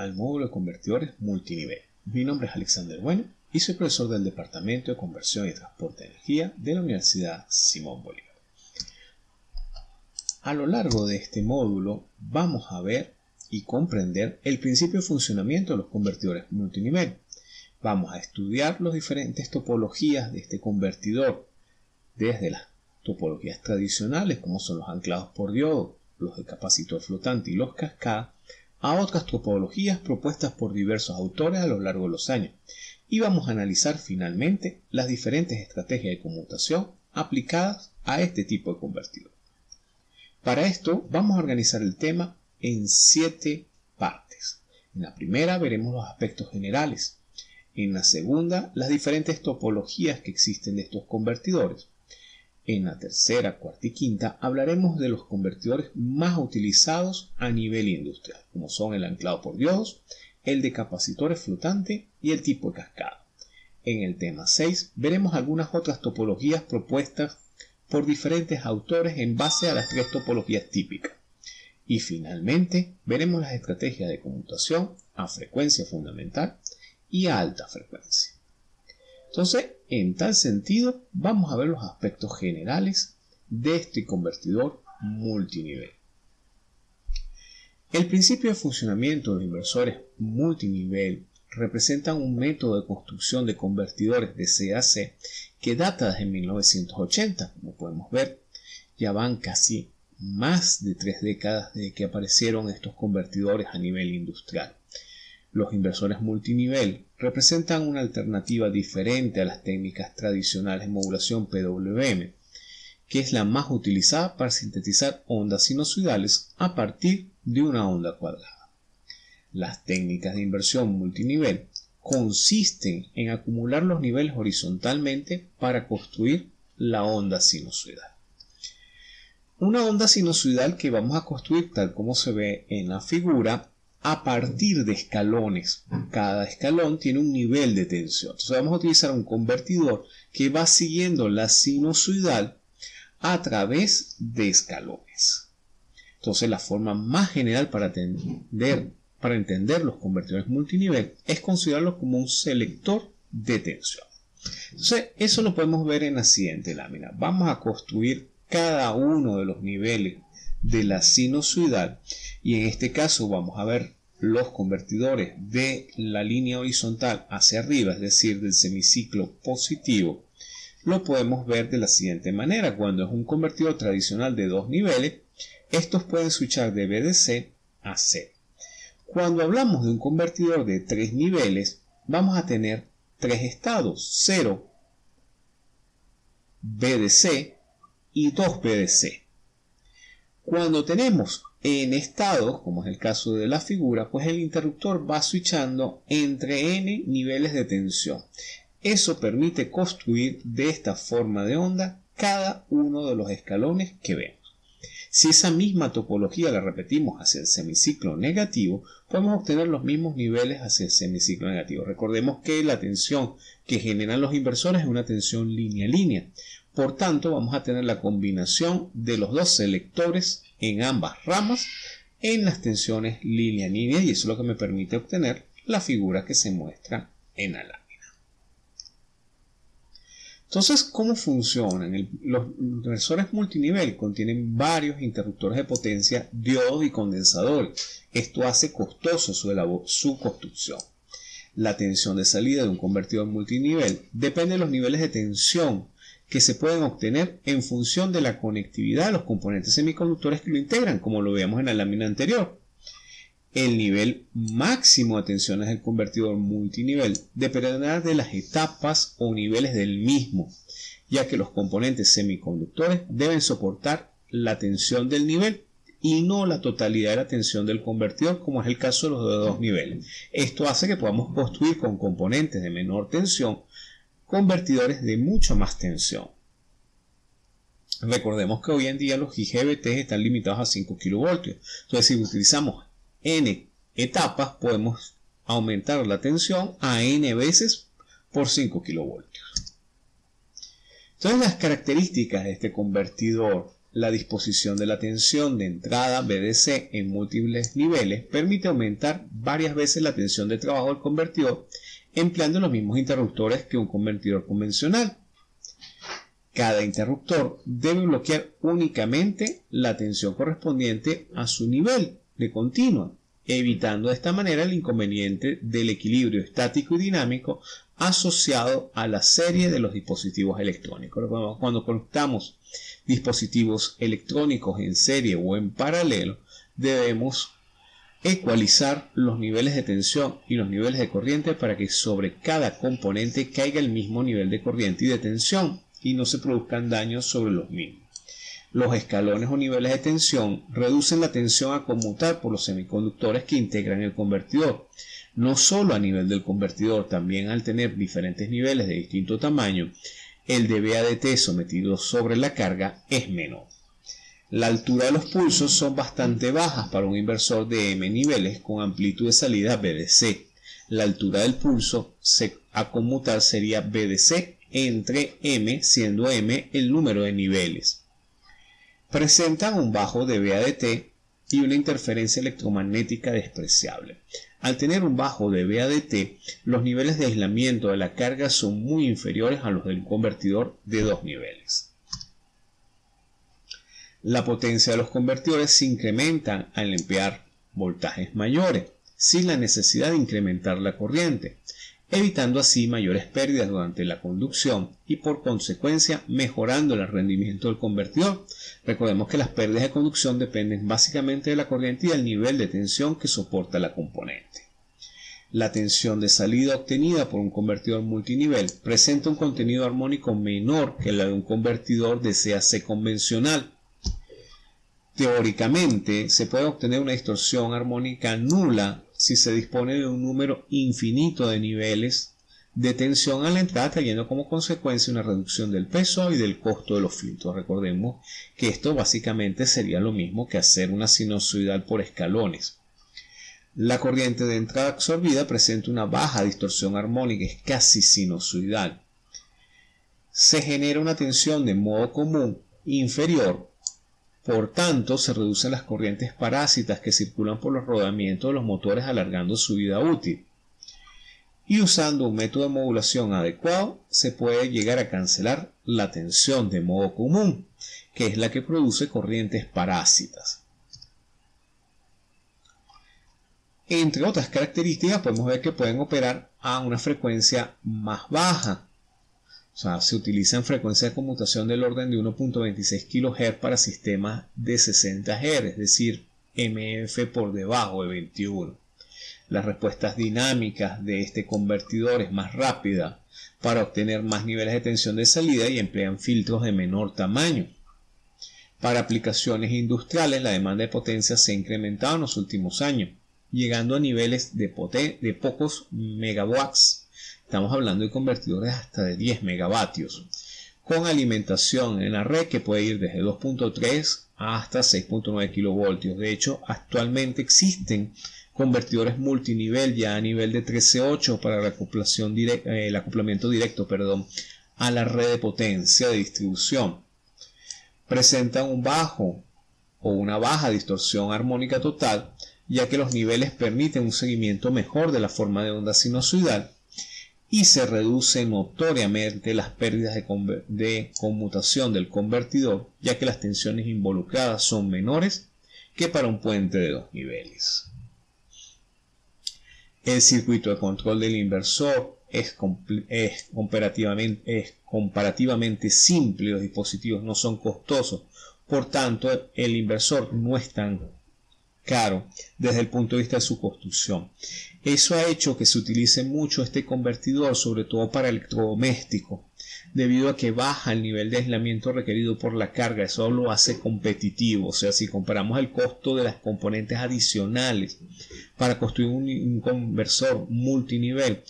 de convertidores multinivel. Mi nombre es Alexander Bueno y soy profesor del Departamento de Conversión y Transporte de Energía de la Universidad Simón Bolívar. A lo largo de este módulo vamos a ver y comprender el principio de funcionamiento de los convertidores multinivel. Vamos a estudiar las diferentes topologías de este convertidor, desde las topologías tradicionales como son los anclados por diodo, los de capacitor flotante y los cascada, a otras topologías propuestas por diversos autores a lo largo de los años y vamos a analizar finalmente las diferentes estrategias de conmutación aplicadas a este tipo de convertidor. Para esto vamos a organizar el tema en siete partes. En la primera veremos los aspectos generales. En la segunda, las diferentes topologías que existen de estos convertidores. En la tercera, cuarta y quinta hablaremos de los convertidores más utilizados a nivel industrial, como son el anclado por diodos, el de capacitores flotantes y el tipo de cascada. En el tema 6 veremos algunas otras topologías propuestas por diferentes autores en base a las tres topologías típicas. Y finalmente veremos las estrategias de conmutación a frecuencia fundamental y a alta frecuencia. Entonces, en tal sentido, vamos a ver los aspectos generales de este convertidor multinivel. El principio de funcionamiento de inversores multinivel representa un método de construcción de convertidores de CAC que data desde 1980. Como podemos ver, ya van casi más de tres décadas desde que aparecieron estos convertidores a nivel industrial. Los inversores multinivel representan una alternativa diferente a las técnicas tradicionales de modulación PWM, que es la más utilizada para sintetizar ondas sinusoidales a partir de una onda cuadrada. Las técnicas de inversión multinivel consisten en acumular los niveles horizontalmente para construir la onda sinusoidal. Una onda sinusoidal que vamos a construir tal como se ve en la figura a partir de escalones. Cada escalón tiene un nivel de tensión. Entonces vamos a utilizar un convertidor que va siguiendo la sinusoidal a través de escalones. Entonces la forma más general para para entender los convertidores multinivel es considerarlos como un selector de tensión. Entonces eso lo podemos ver en la siguiente lámina. Vamos a construir cada uno de los niveles de la sinusoidal y en este caso vamos a ver los convertidores de la línea horizontal hacia arriba, es decir, del semiciclo positivo, lo podemos ver de la siguiente manera. Cuando es un convertidor tradicional de dos niveles, estos pueden switchar de BDC a C. Cuando hablamos de un convertidor de tres niveles, vamos a tener tres estados, 0, BDC y 2 BDC. Cuando tenemos en estados, como es el caso de la figura, pues el interruptor va switchando entre n niveles de tensión. Eso permite construir de esta forma de onda cada uno de los escalones que vemos. Si esa misma topología la repetimos hacia el semiciclo negativo, podemos obtener los mismos niveles hacia el semiciclo negativo. Recordemos que la tensión que generan los inversores es una tensión línea-línea. Por tanto, vamos a tener la combinación de los dos selectores en ambas ramas en las tensiones línea-línea y eso es lo que me permite obtener la figura que se muestra en la lámina. Entonces, ¿cómo funcionan? los inversores multinivel contienen varios interruptores de potencia, diodos y condensadores. Esto hace costoso su, su construcción. La tensión de salida de un convertidor multinivel depende de los niveles de tensión que se pueden obtener en función de la conectividad de los componentes semiconductores que lo integran, como lo veíamos en la lámina anterior. El nivel máximo de tensiones del convertidor multinivel dependerá de las etapas o niveles del mismo, ya que los componentes semiconductores deben soportar la tensión del nivel y no la totalidad de la tensión del convertidor, como es el caso de los de dos niveles. Esto hace que podamos construir con componentes de menor tensión convertidores de mucho más tensión. Recordemos que hoy en día los IGBT están limitados a 5 kV. Entonces, si utilizamos n etapas, podemos aumentar la tensión a n veces por 5 kV. Entonces, las características de este convertidor La disposición de la tensión de entrada BDC en múltiples niveles permite aumentar varias veces la tensión de trabajo del convertidor empleando los mismos interruptores que un convertidor convencional. Cada interruptor debe bloquear únicamente la tensión correspondiente a su nivel de continua, evitando de esta manera el inconveniente del equilibrio estático y dinámico asociado a la serie de los dispositivos electrónicos. Cuando conectamos dispositivos electrónicos en serie o en paralelo, debemos ecualizar los niveles de tensión y los niveles de corriente para que sobre cada componente caiga el mismo nivel de corriente y de tensión y no se produzcan daños sobre los mismos. Los escalones o niveles de tensión reducen la tensión a conmutar por los semiconductores que integran el convertidor, no solo a nivel del convertidor, también al tener diferentes niveles de distinto tamaño, el dB sometido sobre la carga es menor. La altura de los pulsos son bastante bajas para un inversor de M niveles con amplitud de salida BDC. La altura del pulso a conmutar sería BDC entre M, siendo M el número de niveles. Presentan un bajo de BADT y una interferencia electromagnética despreciable. Al tener un bajo de BADT, los niveles de aislamiento de la carga son muy inferiores a los del convertidor de dos niveles. La potencia de los convertidores se incrementa al emplear voltajes mayores, sin la necesidad de incrementar la corriente evitando así mayores pérdidas durante la conducción y por consecuencia mejorando el rendimiento del convertidor. Recordemos que las pérdidas de conducción dependen básicamente de la corriente y del nivel de tensión que soporta la componente. La tensión de salida obtenida por un convertidor multinivel presenta un contenido armónico menor que la de un convertidor de CAC convencional. Teóricamente, se puede obtener una distorsión armónica nula si se dispone de un número infinito de niveles de tensión a la entrada trayendo como consecuencia una reducción del peso y del costo de los filtros. Recordemos que esto básicamente sería lo mismo que hacer una sinusoidal por escalones. La corriente de entrada absorbida presenta una baja distorsión armónica, es casi sinusoidal. Se genera una tensión de modo común inferior por tanto, se reducen las corrientes parásitas que circulan por los rodamientos de los motores alargando su vida útil. Y usando un método de modulación adecuado, se puede llegar a cancelar la tensión de modo común, que es la que produce corrientes parásitas. Entre otras características, podemos ver que pueden operar a una frecuencia más baja, o sea, se utiliza en frecuencia de conmutación del orden de 1.26 kHz para sistemas de 60 Hz, es decir, MF por debajo de 21. Las respuestas dinámicas de este convertidor es más rápida para obtener más niveles de tensión de salida y emplean filtros de menor tamaño. Para aplicaciones industriales, la demanda de potencia se ha incrementado en los últimos años, llegando a niveles de, de pocos megawatts Estamos hablando de convertidores hasta de 10 megavatios, con alimentación en la red que puede ir desde 2.3 hasta 6.9 kilovoltios. De hecho, actualmente existen convertidores multinivel ya a nivel de 13.8 para eh, el acoplamiento directo perdón, a la red de potencia de distribución. Presentan un bajo o una baja distorsión armónica total, ya que los niveles permiten un seguimiento mejor de la forma de onda sinusoidal y se reduce notoriamente las pérdidas de, conmutación del convertidor, ya que las tensiones involucradas son menores que para un puente de dos niveles. El circuito de control del inversor es, comparativamente, es comparativamente simple, los dispositivos no son costosos, por tanto el inversor no es tan caro desde el punto de vista de su construcción. Eso ha hecho que se utilice mucho este convertidor, sobre todo para electrodoméstico, debido a que baja el nivel de aislamiento requerido por la carga. Eso lo hace competitivo. O sea, si comparamos el costo de las componentes adicionales para construir un, un conversor multinivel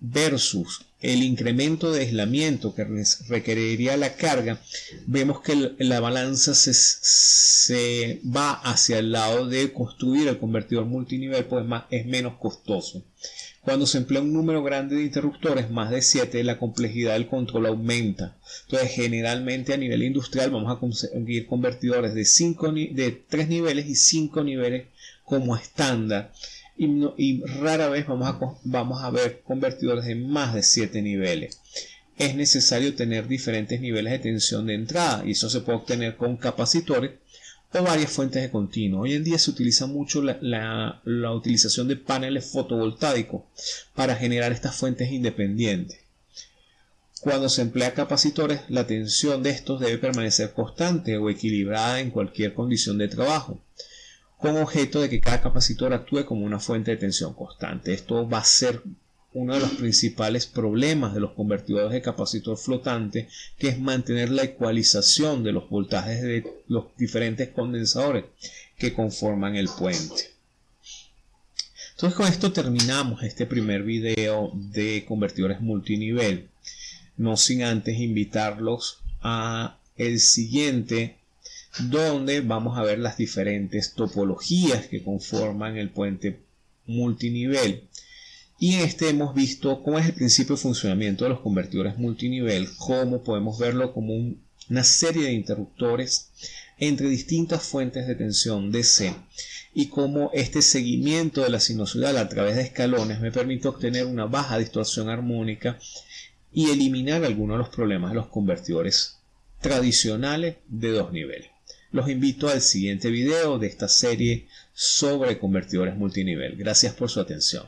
versus el incremento de aislamiento que requeriría la carga, vemos que la balanza se, se, va hacia el lado de construir el convertidor multinivel, pues más, es menos costoso. Cuando se emplea un número grande de interruptores, más de 7, la complejidad del control aumenta. Entonces, generalmente a nivel industrial vamos a conseguir convertidores de, 5, de 3 niveles y 5 niveles como estándar. Y, rara vez vamos a, vamos a ver convertidores de más de 7 niveles. Es necesario tener diferentes niveles de tensión de entrada y eso se puede obtener con capacitores o varias fuentes de continuo. Hoy en día se utiliza mucho la, utilización de paneles fotovoltaicos para generar estas fuentes independientes. Cuando se emplea capacitores, la tensión de estos debe permanecer constante o equilibrada en cualquier condición de trabajo, con objeto de que cada capacitor actúe como una fuente de tensión constante. Esto va a ser uno de los principales problemas de los convertidores de capacitor flotante, que es mantener la ecualización de los voltajes de los diferentes condensadores que conforman el puente. Entonces con esto terminamos este primer video de convertidores multinivel. No sin antes invitarlos a el siguiente donde vamos a ver las diferentes topologías que conforman el puente multinivel. Y en este hemos visto cómo es el principio de funcionamiento de los convertidores multinivel, cómo podemos verlo como una serie de interruptores entre distintas fuentes de tensión DC y cómo este seguimiento de la sinusoidal a través de escalones me permite obtener una baja distorsión armónica y eliminar algunos de los problemas de los convertidores tradicionales de dos niveles. Los invito al siguiente video de esta serie sobre convertidores multinivel. Gracias por su atención.